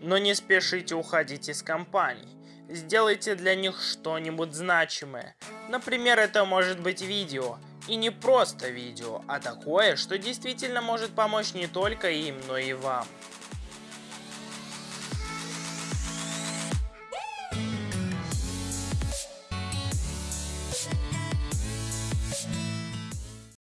Но не спешите уходить из компаний. Сделайте для них что-нибудь значимое. Например, это может быть видео. И не просто видео, а такое, что действительно может помочь не только им, но и вам.